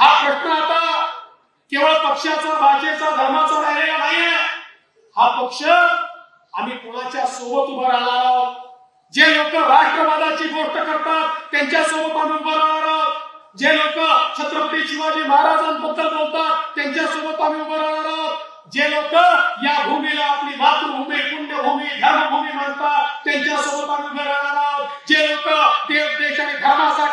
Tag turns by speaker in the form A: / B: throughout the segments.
A: हा प्रश्न आता केवळ पक्षाचा भाषेचा धर्माचा राहिलेला नाहीये हा पक्ष आम्ही कोणाच्या सोबत उभं राहणार आहोत? जे लोक राष्ट्रवादाची गोष्ट करतात त्यांच्यासोबत आम्ही उभं राहणार आहोत. जे लोक छत्रपती शिवाजी महाराजांबद्दल बोलतात त्यांच्यासोबत आम्ही उभं राहणार आहोत. जे लोक या भूमीला आपली मातृभूमी पुण्यभूमी धर्मभूमी मानतात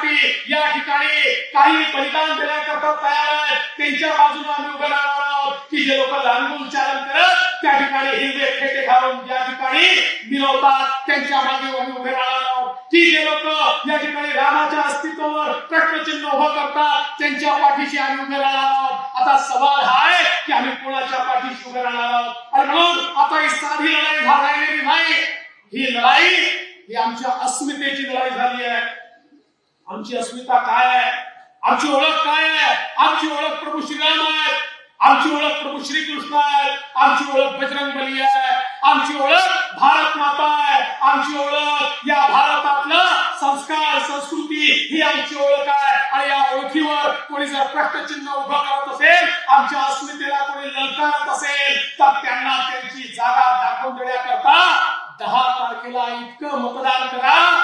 A: धर्मासाठी या ठिकाणी काही बलिदान देण्याकरता तयार आहेत. त्यांच्या बाजूने आम्ही उभे राहणार आहोत. की जे लोक लांबून उच्चारण करत त्या ठिकाणी हिरवे खेटे घालून या ठिकाणी मिळवतात त्यांच्या मागे आम्ही उभे राहणार आहोत. की जे लोक या ठिकाणी रामाच्या अस्तित्वावर प्रश्नचिन्ह उभं करतात त्यांच्या पाठीशी आम्ही उभे राहणार आहोत. आता सवाल हा आहे की आम्ही कोणाच्या पाठीशी उभे राहणार आहोत? आणि म्हणून आता ही साधी लढाई झालेली नाही. ही लढाई ही आमच्या अस्मितेची लढाई झाली आहे. आमची अस्मिता काय आहे? आमची ओळख काय आहे? आमची ओळख प्रभू श्रीराम आहे. आमची ओळख प्रभू श्रीकृष्ण आहे. आमची ओळख बजरंग बली आहे. आमची ओळख भारत माता आहे. आमची ओळख या भारतातलं संस्कार संस्कृती ही आमची ओळख आहे. आणि या ओळखीवर कोणी जर प्रश्नचिन्ह उभं करत असेल आमच्या अस्मितेला कोणी ललकारत असेल तर त्यांना त्यांची जागा दाखवून देण्याकरता दहा तारखेला इतकं मतदान करा.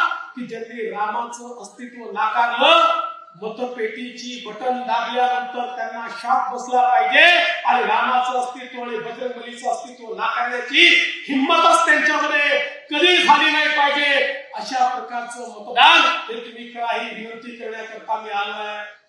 A: की ज्यांनी रामाचं अस्तित्व नाकारलं मतपेटीची बटन दाबल्यानंतर त्यांना शाप बसला पाहिजे. आणि रामाचं अस्तित्व आणि बजरंगबलीचं अस्तित्व नाकारण्याची हिंमतच त्यांच्यामध्ये कधी झाली नाही पाहिजे. अशा प्रकारचं मतदान हे तुम्ही काही विनंती करण्याकरता मी आलो आहे